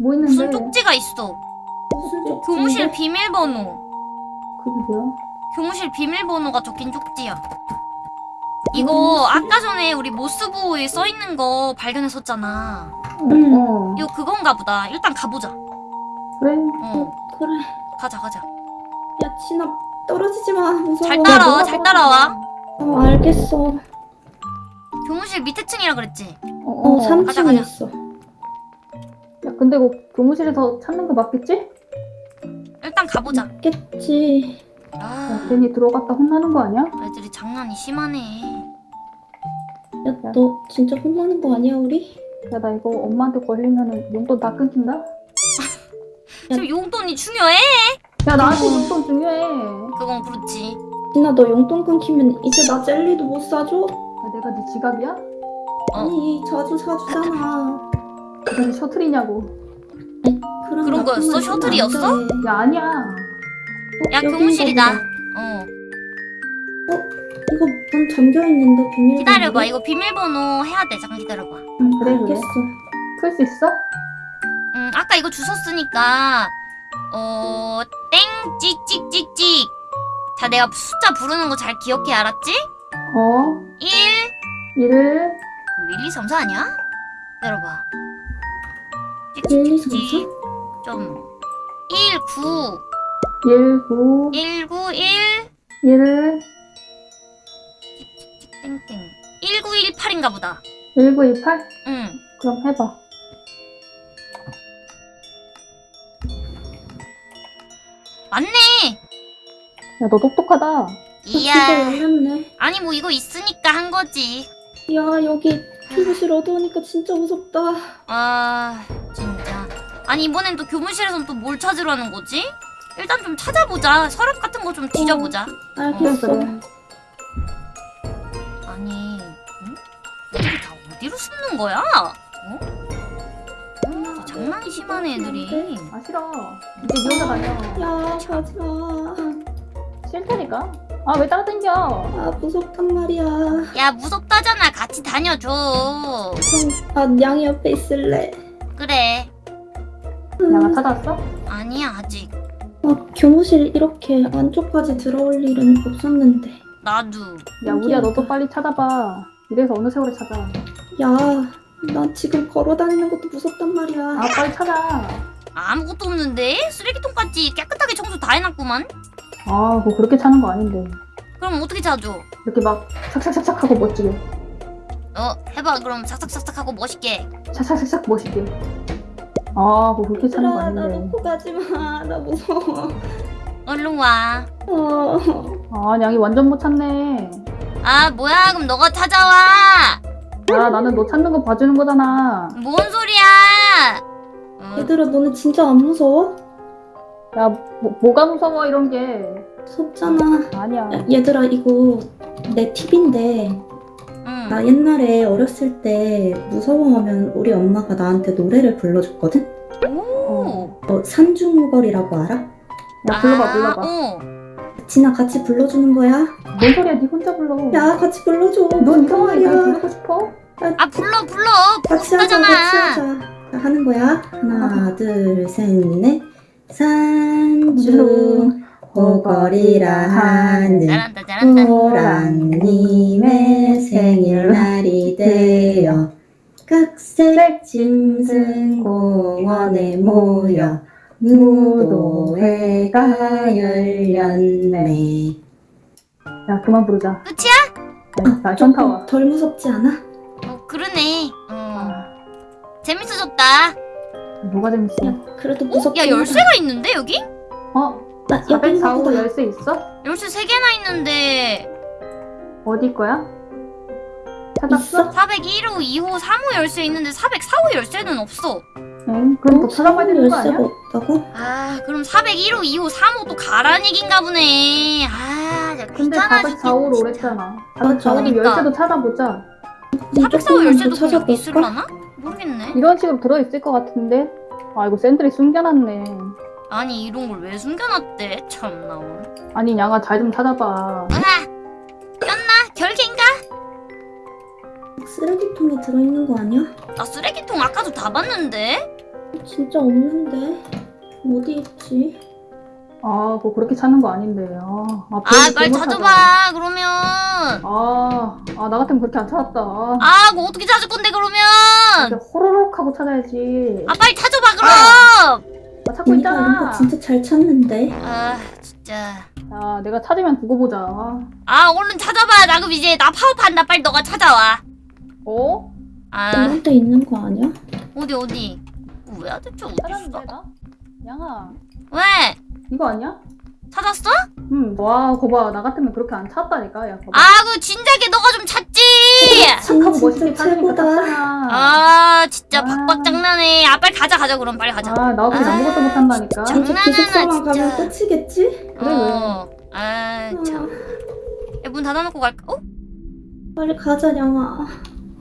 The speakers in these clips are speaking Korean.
뭐 있는데? 무슨 쪽지가 있어. 무슨 쪽지? 교무실 비밀번호. 그게 뭐야? 교무실 비밀번호가 적힌 쪽지야. 이거 아까 전에 우리 모스보에 써있는 거 발견했었잖아. 응. 어. 이거 그건가 보다. 일단 가보자. 그래. 어, 그래. 가자 가자. 야 진아 떨어지지 마. 무서워. 잘 따라와, 잘 따라와. 어 알겠어. 교무실 밑에 층이라 그랬지? 어, 어 어. 가자, 가자. 3층이었어. 야, 근데 이거 교무실에서 찾는 거 맞겠지? 일단 가보자. 겠지. 야, 아, 괜히 들어갔다 혼나는 거 아니야? 애들이 장난이 심하네. 야 너 진짜 혼나는 거 아니야 우리? 야, 나 이거 엄마한테 걸리면은 용돈 다 끊긴다? 지금 용돈이 중요해? 야, 나한테 어. 용돈 중요해. 야, 그건 그렇지. 진아 너 용돈 끊기면 이제 나 젤리도 못 사줘? 내가 네 지갑이야? 어. 아니 자주 사주잖아. 그게 셔틀이냐고. 그런, 거였어? 말 셔틀이었어? 야, 아니야. 어, 야, 교무실이다. 보다. 어. 이거 문 잠겨 있는데 비밀. 기다려봐. 이거 비밀번호 해야 돼. 잠깐 기다려봐. 응, 그래, 그래. 알겠어. 풀 수 있어? 음, 아까 이거 주웠으니까 어, 땡 찍찍찍찍. 자, 내가 숫자 부르는 거 잘 기억해 알았지? 어. 1 1, 1, 2, 3, 4 아니야? 기다려봐. 1, 2, 3, 찍찍찍찍. 좀 1, 9 1, 9, 1, 9, 1 1, 땡땡 1, 9, 1, 8인가 보다. 1, 9, 2, 8? 응. 그럼 해봐. 맞네. 야, 너 똑똑하다. 이야. 아니 뭐 이거 있으니까 한 거지. 야 여기 교무실 어두우니까 진짜 무섭다. 아 아니 이번엔 또 교무실에선 또 뭘 찾으라는 거지? 일단 좀 찾아보자 서랍 같은 거 좀 뒤져보자 알겠어. 그래. 아니 응? 애들이 다 어디로 숨는 거야? 어? 어, 장난이 심하네 애들이 아, 싫어. 이제 니 혼자 다녀. 야 가지 마. 싫다니까? 아, 왜 따라당겨? 아 무섭단 말이야. 야 무섭다잖아 같이 다녀줘 그럼 나 양이 옆에 있을래. 그래 양아 찾았어? 아니야 아직 아 교무실 이렇게 안쪽까지 들어올 일은 없었는데. 나도 야, 우리야, 너도 빨리 찾아봐. 이래서 어느 세월에 찾아. 야, 나 지금 걸어 다니는 것도 무섭단 말이야. 아, 빨리 찾아. 아무것도 없는데? 쓰레기통까지 깨끗하게 청소 다 해놨구만 아, 뭐 그렇게 차는 거 아닌데. 그럼 어떻게 찾아? 이렇게 막 착착착착 하고 멋지게. 어 해봐 그럼 삭삭삭삭 하고 멋있게 착착착착 멋있게. 아, 뭐 그렇게 차는 거 얘들아, 나 아닌데. 놓고 가지 마. 나 무서워. 얼른 와 어. 아, 양이 완전 못 찾네. 아 뭐야 그럼 너가 찾아와 야, 나는 너 찾는 거 봐주는 거잖아. 뭔 소리야 어, 얘들아, 너네 진짜 안 무서워? 야, 뭐, 뭐가 무서워, 이런 게. 무섭잖아. 아니야. 야, 얘들아, 이거 내 팁인데, 응. 나 옛날에 어렸을 때 무서워하면 우리 엄마가 나한테 노래를 불러줬거든? 오 어, 산중우걸이라고 알아? 야, 불러봐, 아, 불러봐. 어. 진아 같이 불러주는 거야? 뭔 소리야, 니 혼자 불러. 야, 같이 불러줘. 넌날 말이야. 부르고 싶어? 아 불러 불러 같이 하자, 같이 하자. 자, 하는 거야. 하나, 둘, 셋, 넷. 산중 호걸이라 하는 호랑님의 생일날이 되어 각색 짐승 공원에 모여 무도회가 열렸네. 야, 그만 부르자. 끝이야? 야, 나 현타 와. 덜 무섭지 않아? 어 그러네 어 아, 재밌어졌다 뭐가 재밌어? 야, 그래도 어? 무섭긴 야. 열쇠가 있는데 여기? 어? 나 여기 404호 보다. 열쇠 있어? 열쇠 3개나 있는데 어디 거야? 찾았어? 있어? 401호 2호 3호 열쇠 있는데 404호 열쇠는 없어 응? 그럼 더 찾아봐야 되는 거 열쇠가 아니야? 없다고? 아 그럼 401호 2호 3호 또 가라는 얘긴가 보네 아 근데 귀찮아지긴 404호로 진짜. 오랬잖아. 맞아. 404호 그러니까. 열쇠도 찾아보자. 404호 열쇠도 그냥 찾아볼까? 있을라나? 모르겠네 이런 식으로 들어있을 것 같은데? 아, 이거 샌들이 숨겨놨네. 아니 이런 걸 왜 숨겨놨대 참나 오늘 아니, 양아, 잘 좀 찾아봐. 으아 꼈나? 결계인가? 쓰레기통에 들어있는 거 아니야? 나 쓰레기통 아까도 다 봤는데 진짜 없는데 어디 있지? 아, 그거 그렇게 찾는 거 아닌데. 아, 아, 아 빨리 찾아봐 찾아. 그러면 아, 아, 나 같으면 그렇게 안 찾았다. 아, 아 그거 어떻게 찾을 건데 그러면 호로록 하고 찾아야지. 아 빨리 찾아봐 그럼 아, 찾고 언니가 이런 있잖아. 거 진짜 잘 찾는데. 아 진짜 야, 내가 찾으면 두고 보자. 아 얼른 찾아봐 나 그럼 이제 나 파업한다 빨리 너가 찾아와 어? 아 엄마한테 있는 거 아니야? 어디 어디 뭐야 대체 어디 있어 나? 양아, 왜 이거 아니야? 찾았어? 응, 와, 거봐. 나 같으면 그렇게 안 찾았다니까. 야, 거봐. 아그 진작에 너가 좀 찾지 착하고 진짜 멋있게. 찾잖아. 아 진짜 아. 박박 장난해 아 빨리 가자 가자 그럼 빨리 가자 아, 나 없이 아, 아무것도 못한다니까. 진짜. 장난하나, 기숙사만 가면 진짜. 끝이겠지? 그래, 어. 아참 문 닫아놓고 갈까? 어? 빨리 가자 양아.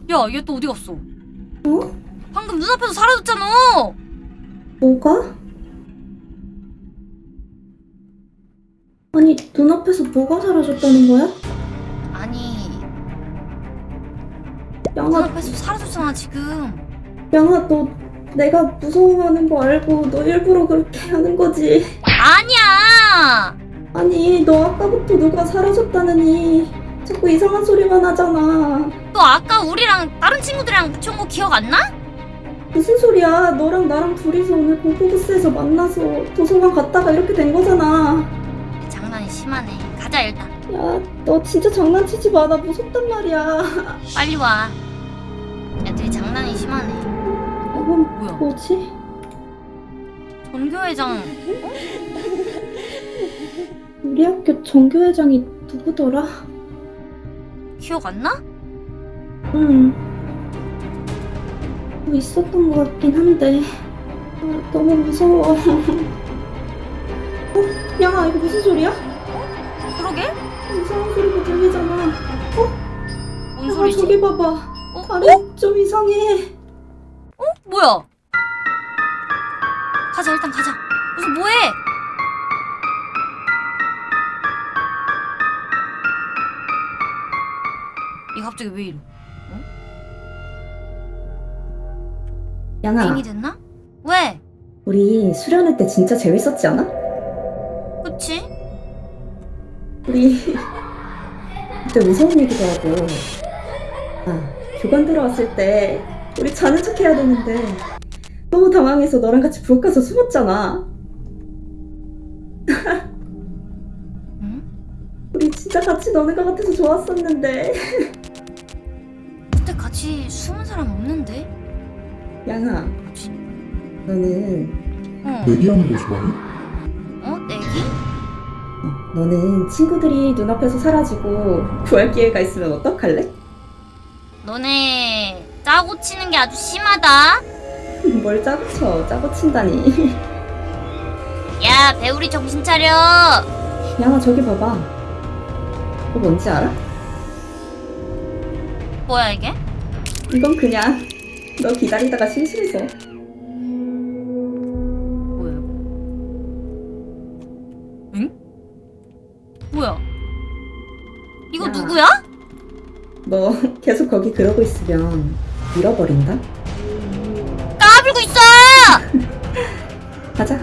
야얘 또 어디 갔어? 어? 방금 눈앞에서 사라졌잖아 뭐가? 아니 눈앞에서 뭐가 사라졌다는 거야? 양아 눈앞에서 사라졌잖아 지금 양아 너 내가 무서워하는 거 알고 너 일부러 그렇게 하는 거지? 아니야 아니 너 아까부터 누가 사라졌다느니 자꾸 이상한 소리만 하잖아. 너 아까 우리랑 다른 친구들이랑 같이 온거 기억 안 나? 무슨 소리야? 너랑 나랑 둘이서 오늘 공포부스에서 만나서 도서관 갔다가 이렇게 된 거잖아. 장난이 심하네 가자 일단 야, 너 진짜 장난치지 마. 나 무섭단 말이야. 빨리 와 애들이 장난이 심하네 이건 뭐야 뭐지? 전교회장 우리 학교 정교회장이 누구더라? 기억 안 나? 응. 뭐 있었던 것 같긴 한데. 아, 너무 무서워. 어? 야, 이거 무슨 소리야? 그러게? 이상한 소리가 들리잖아. 뭔 야, 소리지? 저기 봐봐. 어? 다리 좀 이상해. 뭐야? 가자 일단 가자 무슨 뭐해? 이 갑자기 왜 이래? 양아, 빙이 됐나? 왜? 우리 수련회 때 진짜 재밌었지 않아? 그치? 우리 그때 무서운 얘기도 하고 아 교관 들어왔을 때 우리 자는 척 해야 되는데 너무 당황해서 너랑 같이 부엌 가서 숨었잖아 응? 우리 진짜 같이 노는 것 같아서 좋았었는데 그때 같이 숨은 사람 없는데? 양아 뭐지? 너는 어? 얘기하는 거 좋아해? 어? 내기? 어, 너는 친구들이 눈앞에서 사라지고 구할 기회가 있으면 어떡할래? 너네 짜고 치는 게 아주 심하다 뭘 짜고 쳐 짜고 친다니 야 배우리 정신 차려 양아 저기 봐봐 그거 뭔지 알아? 뭐야 이게? 이건 그냥 너 기다리다가 심심해서 뭐야? 응? 뭐야? 이거 야. 누구야? 너 계속 거기 그러고 있으면 잃어버린다? 까불고 있어! 가자.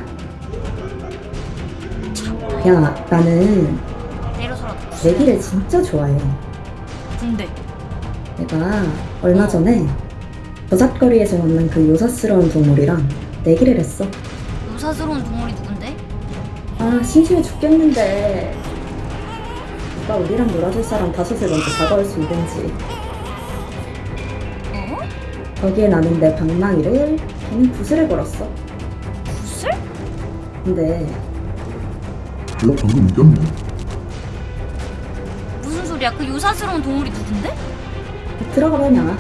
야, 나는 내기를 진짜 좋아해. 군대 내가 얼마 전에 저잣거리에서 만난 그 요사스러운 동물이랑 내기를 했어. 요사스러운 동물이 누군데? 아, 심심해 죽겠는데. 누가 우리랑 놀아줄 사람 다섯을 먼저 다가올 수 있는지. 어? 거기에 나는 내 방망이를 걔는 구슬을 걸었어. 구슬? 근데 너 방금 이겼네. 무슨 소리야 그 요사스러운 동물이 누군데? 들어가 봐냐.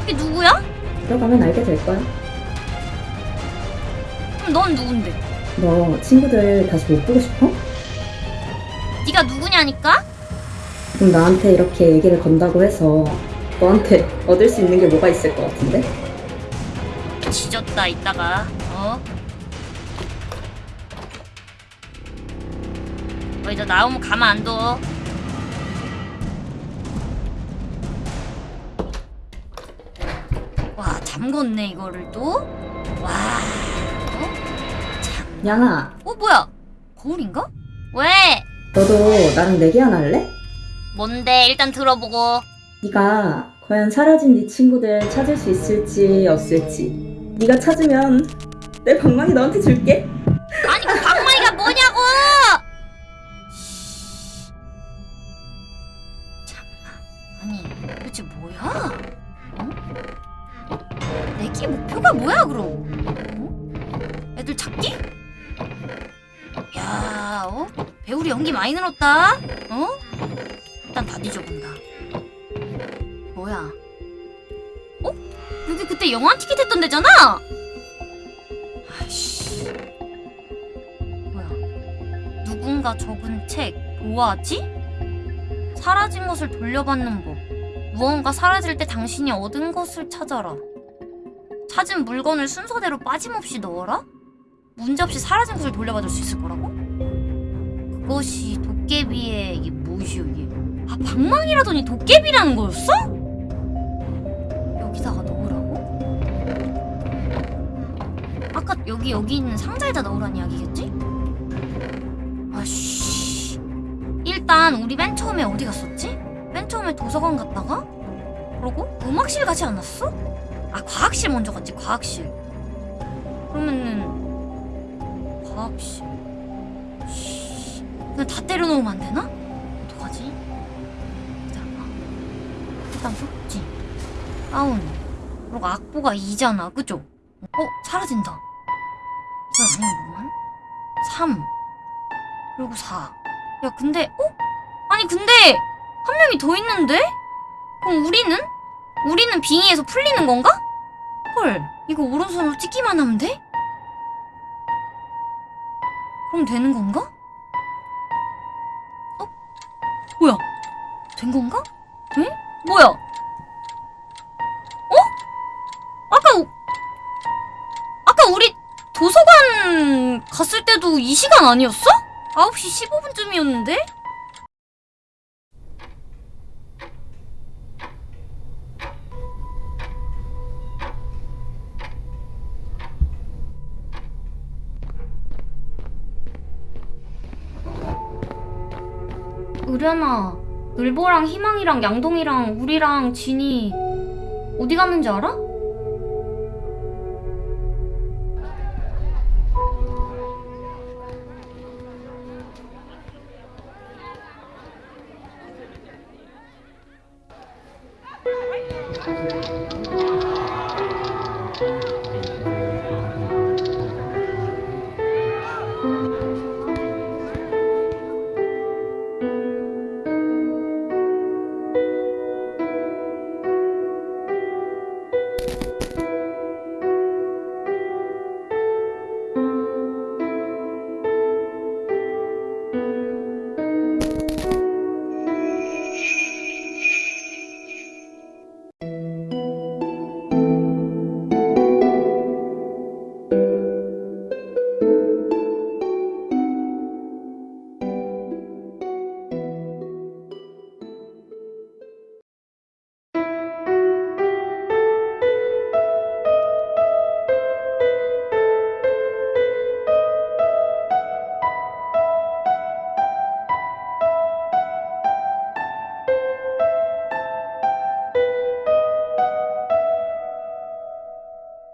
그게 누구야? 들어가면 알게 될 거야. 그럼 넌 누군데? 너 친구들 다시 못 보고 싶어? 네가 누구냐니까? 그럼 나한테 이렇게 얘기를 건다고 해서 너한테 얻을 수 있는 게 뭐가 있을 것 같은데? 지졌다 이따가 어? 너 이제 나오면 가만 안 둬. 와 잠궜네 이거를 또. 와. 어? 참. 양아, 어 뭐야? 거울인가? 왜? 너도 나랑 내기 하나 할래? 뭔데? 일단 들어보고. 네가 과연 사라진 네 친구들 찾을 수 있을지 없을지. 네가 찾으면 내 방망이 너한테 줄게. 아니 그 방망이가 뭐냐고! 참나. 아니 도대체 뭐야? 어? 내기 목표가 뭐야 그럼? 어? 애들 찾기? 야, 어? 배우리 연기 많이 늘었다. 어? 일단 다 뒤져본다. 뭐야? 어? 여기 그때 영화 티켓 했던 데잖아. 아이씨. 뭐야? 누군가 적은 책 보아지? 사라진 것을 돌려받는 법. 무언가 사라질 때 당신이 얻은 것을 찾아라. 찾은 물건을 순서대로 빠짐없이 넣어라? 문제없이 사라진 것을 돌려받을 수 있을 거라고? 그것이 도깨비의 이게 뭐시오 이게? 아 방망이라더니 도깨비라는 거였어? 여기다가 넣으라고? 아까 여기 여기 있는 상자에다 넣으란 이야기겠지? 아씨 일단 우리 맨 처음에 어디 갔었지? 맨 처음에 도서관 갔다가 그러고 음악실 가지 않았어? 아 과학실 먼저 갔지 과학실 그러면은 과학실 씨, 그냥 다 때려놓으면 안 되나? 어떡하지? 기다려봐 일단 속지 다운 그리고 악보가 2잖아 그죠? 어? 사라진다 이건 아니구만 3 그리고 4 야 근데 어? 아니 근데 한 명이 더 있는데? 그럼 우리는? 우리는 빙의에서 풀리는 건가? 헐 이거 오른손으로 찍기만 하면 돼? 그럼 되는 건가? 뭐야? 된 건가? 응? 뭐야? 어? 아까 우- 아까 우리 도서관 갔을 때도 이 시간 아니었어? 9시 15분쯤이었는데? 의련아, 늘보랑 희망이랑 양동이랑 우리랑 진이 어디 갔는지 알아?